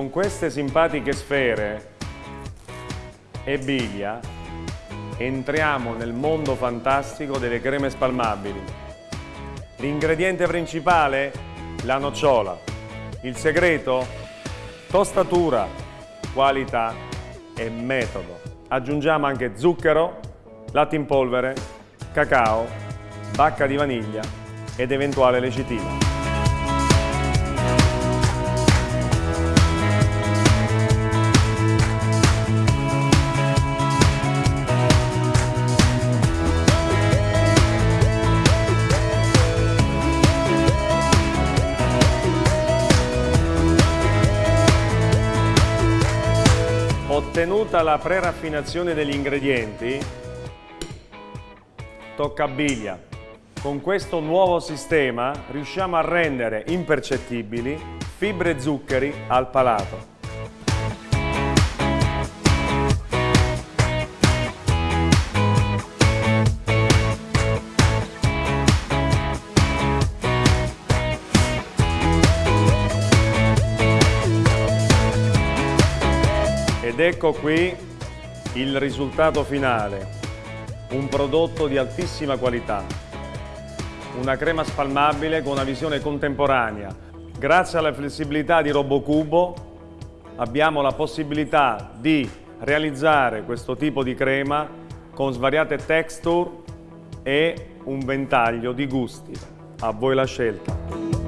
Con queste simpatiche sfere e biglia entriamo nel mondo fantastico delle creme spalmabili. L'ingrediente principale? La nocciola. Il segreto? Tostatura, qualità e metodo. Aggiungiamo anche zucchero, latte in polvere, cacao, bacca di vaniglia ed eventuale lecitina. Ottenuta la pre-raffinazione degli ingredienti, tocca biglia. Con questo nuovo sistema riusciamo a rendere impercettibili fibre e zuccheri al palato. Ed ecco qui il risultato finale, un prodotto di altissima qualità, una crema spalmabile con una visione contemporanea. Grazie alla flessibilità di RoboCubo abbiamo la possibilità di realizzare questo tipo di crema con svariate texture e un ventaglio di gusti. A voi la scelta.